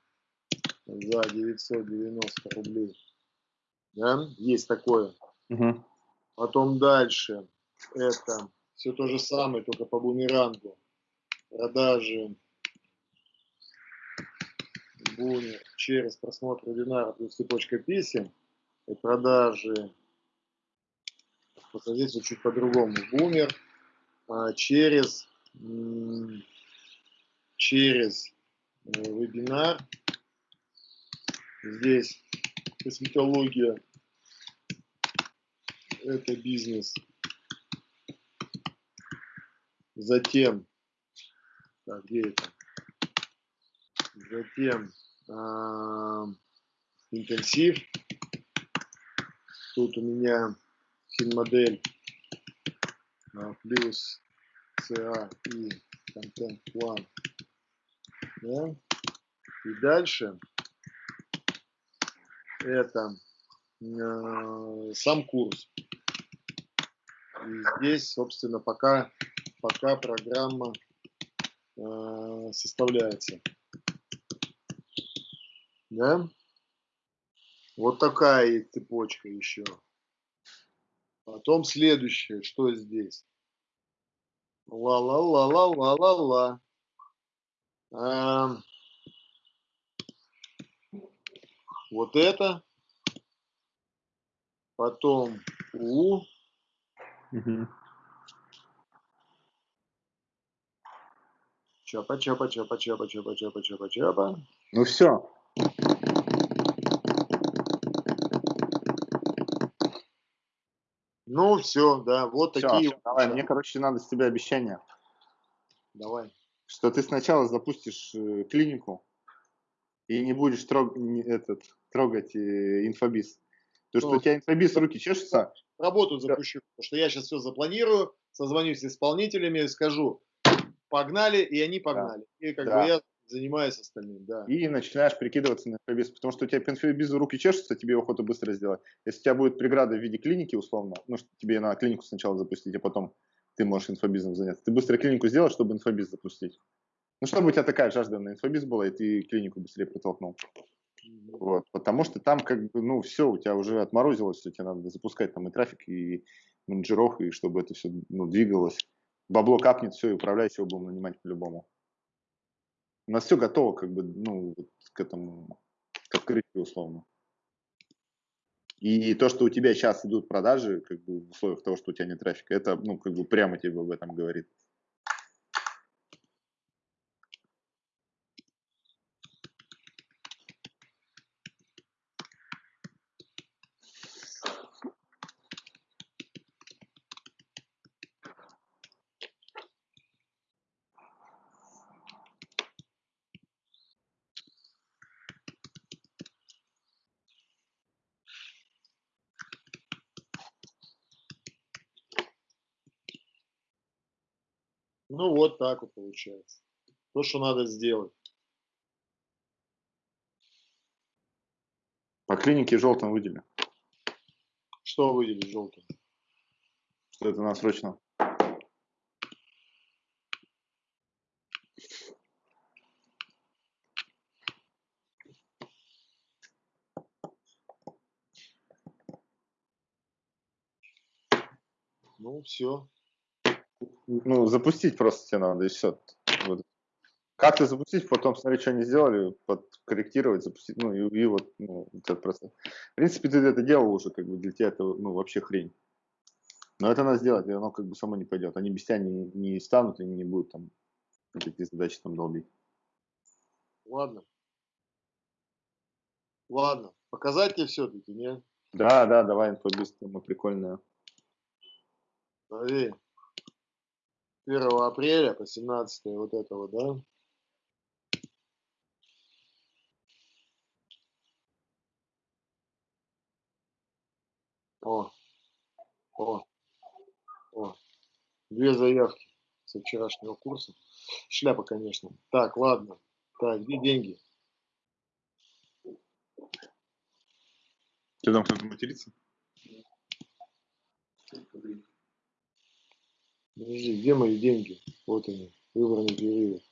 за 990 рублей. Да, есть такое. Угу. Потом дальше это все то же самое, только по бумерангу. Продажи Бумер через просмотр вебинара плюс цепочка писем и продажи, вот здесь чуть по-другому, бумер а, через, через э, вебинар, здесь косметология, это бизнес, затем, так, где это? Затем э, интенсив. Тут у меня финмодель э, плюс CA и контент-план. Да? И дальше это э, сам курс. И здесь, собственно, пока, пока программа составляется. Да? Вот такая цепочка еще. Потом следующее, что здесь? Ла-ла-ла-ла-ла-ла-ла. Эм, вот это. Потом У. Угу. Чапа, чапа, чапа, чапа, чапа, чапа, чапа, чапа. Ну все. Ну все, да, вот все, такие. Все, давай, мне, короче, надо с тебя обещание. Давай. Что ты сначала запустишь э, клинику и не будешь трог, этот, трогать э, инфобиз. То, что у тебя инфобиз руки чешутся. Работу запущу, потому что я сейчас все запланирую, созвонюсь с исполнителями, скажу, погнали, и они погнали. Да. И как да. бы я занимаюсь остальным, да. И начинаешь прикидываться на инфобиз, потому что у тебя по инфобизу руки чешутся, тебе охота быстро сделать. Если у тебя будет преграда в виде клиники, условно, ну, что тебе на клинику сначала запустить, а потом ты можешь инфобизом заняться. Ты быстро клинику сделал, чтобы инфобиз запустить. Ну, чтобы у тебя такая жажда на инфобиз была, и ты клинику быстрее протолкнул. Вот, потому что там как бы, ну, все, у тебя уже отморозилось, все, тебе надо запускать там и трафик, и менеджеров, и чтобы это все, ну, двигалось. Бабло капнет, все, и управляйся его будем нанимать по-любому. У нас все готово, как бы, ну, к этому, к открытию условно. И то, что у тебя сейчас идут продажи, как бы в условиях того, что у тебя нет трафика, это, ну, как бы прямо тебе об этом говорит. Ну вот так вот получается. То, что надо сделать. По клинике желтым выдели. Что выделить желтым? Что это надо срочно. Ну, все ну, запустить просто тебе надо, и все. Вот. Как-то запустить, потом смотреть, что они сделали, подкорректировать, запустить, ну, и, и вот, ну, этот процесс. В принципе, ты это делал уже, как бы, для тебя это, ну, вообще хрень. Но это надо сделать, и оно как бы само не пойдет. Они без тебя не, не станут и не будут там какие задачи там долбить. Ладно. Ладно. Показать тебе все-таки, нет? Да, да, давай инфобиз, тема прикольная. Смотри. 1 апреля по 17 вот этого, да? О, о, о, две заявки со вчерашнего курса. Шляпа, конечно. Так, ладно. Так, где деньги? Ты там кто-то матерится? Подожди, где мои деньги? Вот они, выбранный период.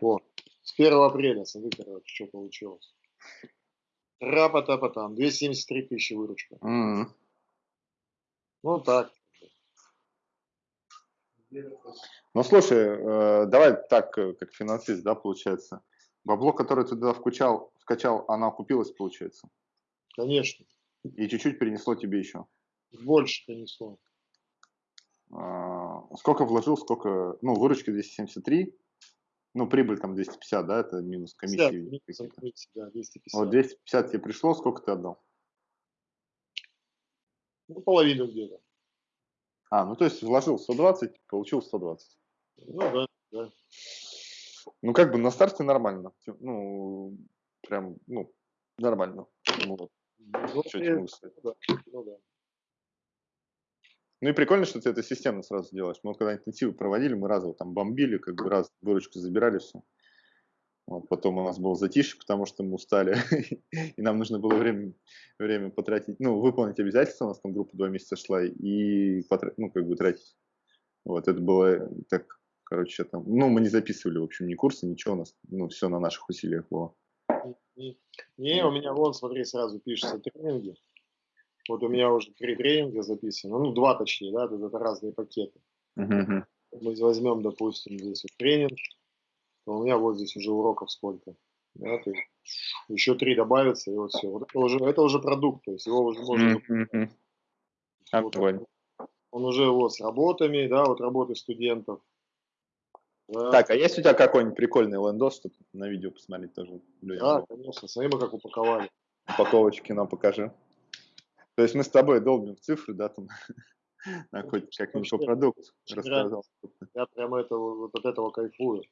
О, с 1 апреля, смотри, короче, что получилось. Рапа-тапа-там, 273 тысячи выручка. Mm-hmm. Ну так. Ну слушай, э, давай так, э, как финансист, да, получается. Бабло, которое ты туда вкачал, вкачал, она окупилась, получается? Конечно. И чуть-чуть перенесло тебе еще? Больше принесло. А, сколько вложил, сколько, ну, выручка 273, ну, прибыль там 250, да, это минус комиссии. 50, комиссии да, 250. Вот 250 тебе пришло, сколько ты отдал? Ну, половину где-то. А, ну, то есть вложил 120, получил 120. Ну, да, да. Ну, как бы на старте нормально. Ну, прям, ну, нормально. Ну. Ну, что могу сказать? Ну, да. Ну, да. Ну и прикольно, что ты это системно сразу делаешь. Мы когда интенсивы проводили, мы разово там бомбили, как бы раз выручку забирали все. Вот, потом у нас был затишье, потому что мы устали, и нам нужно было время, время потратить, ну, выполнить обязательства, у нас там группа два месяца шла, и, потратить, ну, как бы тратить. Вот, это было так, короче, там, ну, мы не записывали, в общем, ни курсы, ничего, у нас, ну, все на наших усилиях было. Не, у меня вон, смотри, сразу пишется тренинги. Вот у меня уже три тренинга записаны, ну, два точнее, да, это, это разные пакеты. Uh-huh. Мы возьмем, допустим, здесь вот тренинг, то у меня вот здесь уже уроков сколько. Да, то есть еще три добавится, и вот все. Вот это уже, это уже продукт, то есть его уже можно... Mm-hmm. Вот он, он уже вот с работами, да, вот работы студентов. Да. Так, а есть у тебя какой-нибудь прикольный лендос, чтобы на видео посмотреть тоже? Да, конечно, смотри, мы как упаковали. Упаковочки нам покажи. То есть мы с тобой долбим в цифры, да, там, на хоть как-нибудь по продукту рассказал. Я прямо это, вот от этого кайфую.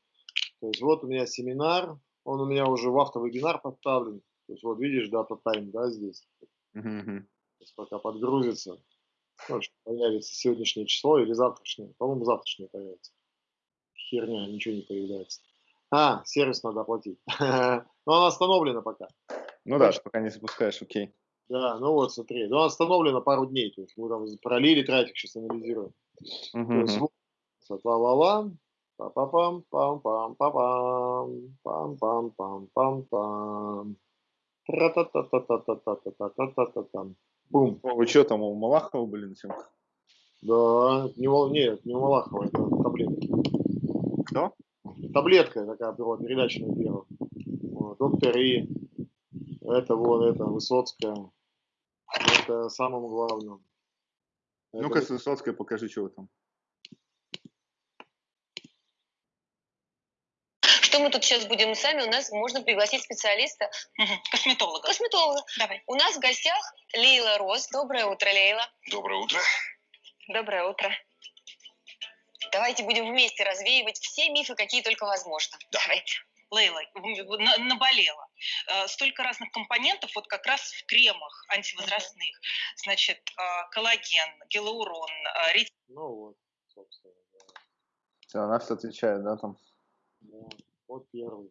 То есть вот у меня семинар, он у меня уже в автовебинар поставлен. То есть вот видишь дата тайм, да, здесь. Uh-huh. пока подгрузится, ну, появится сегодняшнее число или завтрашнее. По-моему, завтрашнее появится. Херня, ничего не появляется. А, сервис надо оплатить. Но она остановлена пока. Ну да, пока не запускаешь, окей. Да, ну вот смотри, ну остановлено пару дней, то есть мы там пролили трафик, сейчас анализируем. Вот, ла-ла-ла, па-па-пам, пам-пам, пам-пам, пам-пам-пам-пам-пам. Тра-та-та-та-та-та-та-та-та-та-там. Бум. Вы что там, у Малахова были съемках? Да, не, нет, не у Малахова, это таблетки. Кто? Таблетка такая была, передача на первом. Доктор И, это вот, это Высоцкая. Это самым главным. Ну-ка, это... Высоцкая, покажи, что вы там. Что мы тут сейчас будем сами? У нас можно пригласить специалиста. Косметолога. Косметолога. Давай. У нас в гостях Лейла Рос. Доброе утро, Лейла. Доброе утро. Доброе утро. Давайте будем вместе развеивать все мифы, какие только возможно. Да. Давайте. Лейла, наболела. Э, столько разных компонентов вот как раз в кремах антивозрастных. Значит, э, коллаген, гиалурон, э, ретин. Ну вот, собственно. Да. Все, она все отвечает, да, там? Да, вот первый.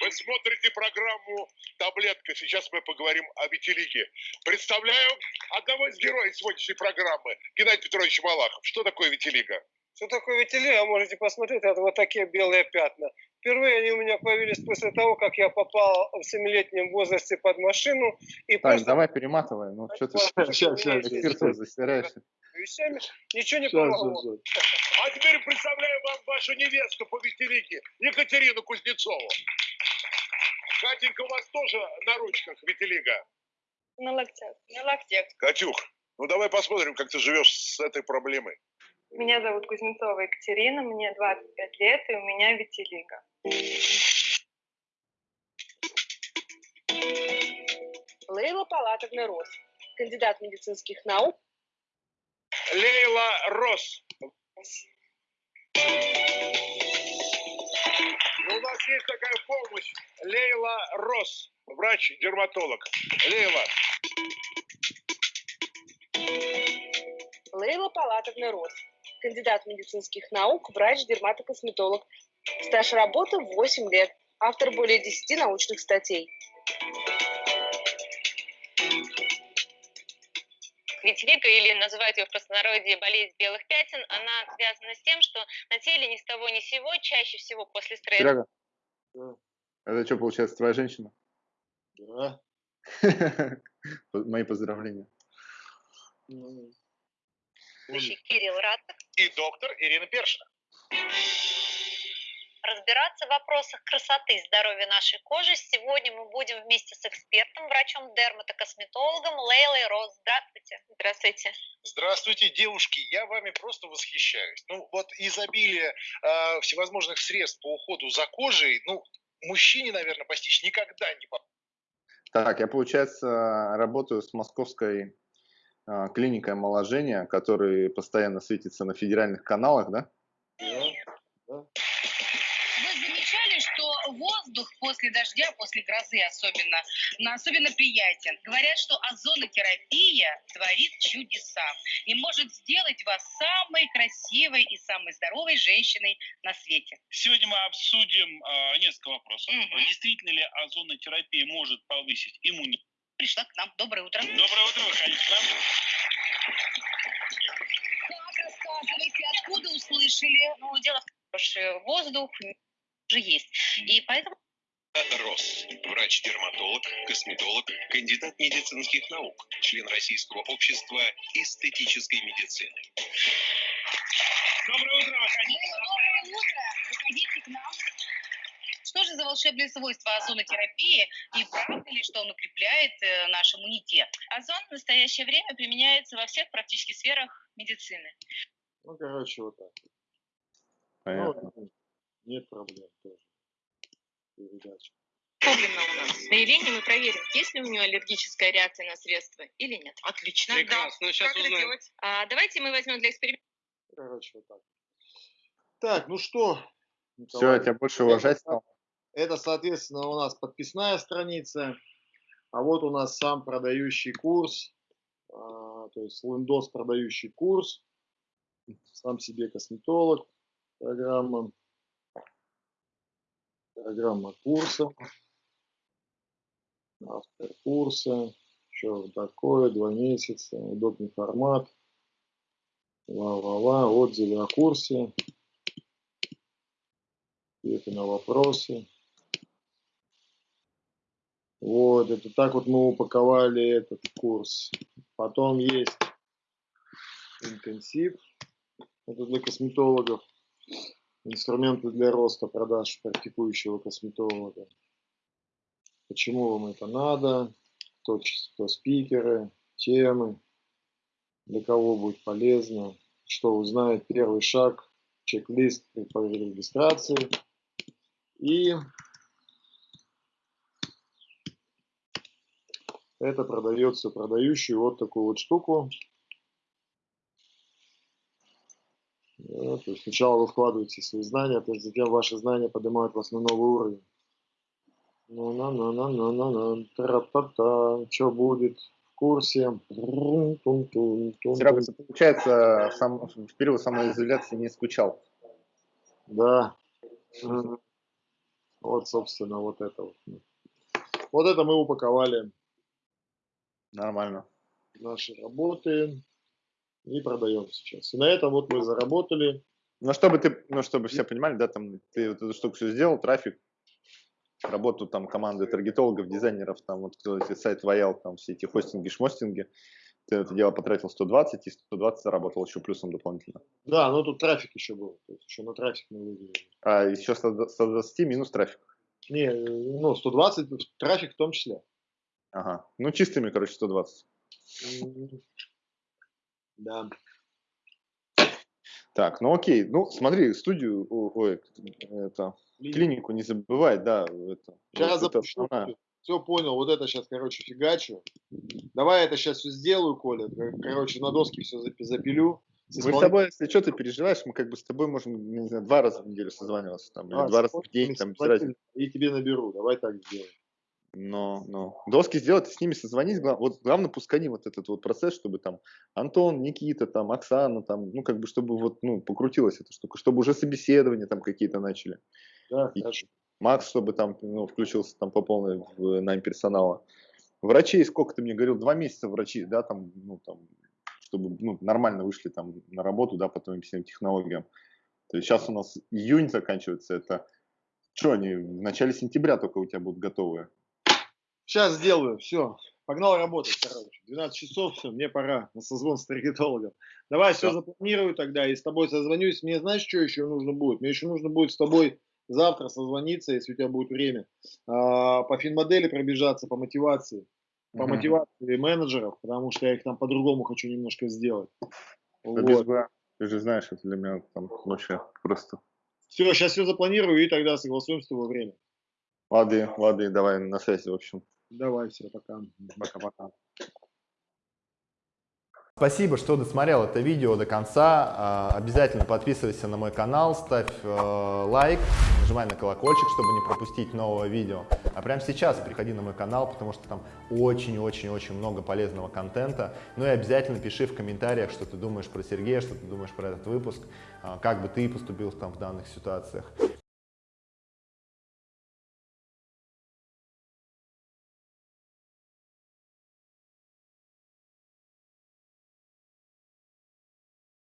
Вы смотрите программу «Таблетка». Сейчас мы поговорим о Витилиге. Представляю одного из героев сегодняшней программы, Геннадий Петрович Малахов. Что такое Витилига? Что такое витилиго, можете посмотреть, это вот такие белые пятна. Впервые они у меня появились после того, как я попал в семилетнем возрасте под машину. И так, просто... давай перематывай, ну что ты засираешься. Вещами ничего не помогло. А теперь представляю вам вашу невесту по витилиге, Екатерину Кузнецову. Катенька, у вас тоже на ручках витилига? На локтях. На локтях. Катюх, ну давай посмотрим, как ты живешь с этой проблемой. Меня зовут Кузнецова Екатерина, мне 25 лет, и у меня витилиго. Лейла Палатовна Рос, кандидат медицинских наук. Лейла Рос. Ну, у нас есть такая помощь. Лейла Рос, врач-дерматолог. Лейла. Лейла Палатовна Рос, кандидат медицинских наук, врач-дерматокосметолог. Стаж работы 8 лет. Автор более 10 научных статей. Витилиго, или называют ее в простонародье болезнь белых пятен, она связана с тем, что на теле ни с того ни с сего, чаще всего после стресса... Серега, да. это что, получается, твоя женщина? Да. Мои поздравления. Кирилл Ратов и доктор Ирина Першина. Разбираться в вопросах красоты и здоровья нашей кожи сегодня мы будем вместе с экспертом, врачом-дерматокосметологом Лейлой Роз. Здравствуйте. Здравствуйте. Здравствуйте, девушки. Я вами просто восхищаюсь. Ну, вот изобилие э, всевозможных средств по уходу за кожей, ну, мужчине, наверное, постичь никогда не. Так, я, получается, работаю с московской а, клиника омоложения, который постоянно светится на федеральных каналах, да? Вы замечали, что ВОЗ воздух после дождя, после грозы особенно, но особенно приятен. Говорят, что озонотерапия творит чудеса и может сделать вас самой красивой и самой здоровой женщиной на свете. Сегодня мы обсудим э, несколько вопросов. Угу. Действительно ли озонотерапия может повысить иммунитет? Пришла к нам. Доброе утро. Доброе утро, выходите к нам. Как, рассказывайте, откуда услышали? Ну, дело в том, что воздух уже есть. И поэтому Рос. Врач-дерматолог, косметолог, кандидат медицинских наук, член Российского общества эстетической медицины. Доброе утро, выходите. Доброе утро. Выходите к нам. Что же за волшебные свойства озонотерапии и правда ли, что он укрепляет э, наш иммунитет? Озон в настоящее время применяется во всех практически сферах медицины. Ну, короче, вот так. Понятно. Ну, нет проблем тоже. Передача. Проблемно у нас. На Елене мы проверим, есть ли у нее аллергическая реакция на средства или нет. Отлично. Прекрасно, да. сейчас как узнаем. это делать? А, давайте мы возьмем для эксперимента. Короче, вот так. Так, ну что, Все, я тебя больше уважать стал. Это, соответственно, у нас подписная страница. А вот у нас сам продающий курс. а, то есть Лендос продающий курс. Сам себе косметолог. Программа. Программа курса. Автор курса. Что такое? Два месяца. Удобный формат. Ла-ла-ла. Отзывы о курсе. Ответы на вопросы. Вот, это так вот мы упаковали этот курс. Потом есть интенсив. Это для косметологов. Инструменты для роста продаж практикующего косметолога. Почему вам это надо? Кто, кто спикеры, темы, для кого будет полезно, что узнает первый шаг, чек-лист при регистрации. И это продается продающую вот такую вот штуку. Да, то есть сначала вы вкладываете свои знания, то есть затем ваши знания поднимают вас на новый уровень. ну на на на на на на тра-та-та, что будет в курсе? Серега, получается, сам, в период самоизоляции не скучал. Да. Вот, собственно, вот это вот. Вот это мы упаковали Нормально. наши работы и продаем сейчас. И на этом вот мы заработали. Ну, чтобы ты, ну, чтобы все понимали, да, там ты вот эту штуку все сделал, трафик, работу там команды таргетологов, дизайнеров, там вот кто эти сайт ваял, там все эти хостинги, шмостинги, ты это дело потратил 120, и 120 заработал еще плюсом дополнительно. Да, но тут трафик еще был. То есть еще на трафик мы выделили. А еще 120 минус трафик. Не, ну, 120 трафик в том числе. Ага. Ну, чистыми, короче, 120. М, Да. Так, ну окей. Ну, смотри, студию, ой, это, клинику не забывай, да. Это, Сейчас вот это запущу. основная. Все понял, вот это сейчас, короче, фигачу. Давай это сейчас все сделаю, Коля. Кор- Короче, на доске все запилю. Мы с тобой, если что, ты переживаешь, мы как бы с тобой можем, не знаю, два раза в неделю созваниваться, там, или А, два раза в день, там, без разницы. И тебе наберу. Давай так сделаем. Но, но. Доски сделать, с ними созвонись. Вот главное, пускай вот этот вот процесс, чтобы там Антон, Никита, там, Оксана, там, ну, как бы, чтобы вот, ну, покрутилась эта штука, чтобы уже собеседования там какие-то начали. Да, И хорошо. Макс, чтобы там, ну, включился там по полной в найм персонала. Врачей, сколько ты мне говорил, два месяца врачи, да, там, ну, там, чтобы, ну, нормально вышли там на работу, да, по твоим всем технологиям. То есть сейчас у нас июнь заканчивается, это что, они в начале сентября только у тебя будут готовые? Сейчас сделаю. Все. Погнал работать, короче. 12 часов, все, мне пора на созвон с таргетологом. Давай все Да. запланирую тогда и с тобой созвонюсь. Мне знаешь, что еще нужно будет? Мне еще нужно будет с тобой завтра созвониться, если у тебя будет время, а, по финмодели пробежаться, по мотивации. По Мгм. мотивации менеджеров, потому что я их там по-другому хочу немножко сделать. Без Вот. бра. Ты же знаешь, это для меня там вообще просто. Все, сейчас все запланирую и тогда согласуем с тобой время. Лады, лады, давай на связи, в общем. Давай, все, пока. Пока-пока. Спасибо, что досмотрел это видео до конца. А, обязательно подписывайся на мой канал, ставь э, лайк, нажимай на колокольчик, чтобы не пропустить нового видео. А прямо сейчас приходи на мой канал, потому что там очень-очень-очень много полезного контента. Ну и обязательно пиши в комментариях, что ты думаешь про Сергея, что ты думаешь про этот выпуск, а, как бы ты поступил там в данных ситуациях.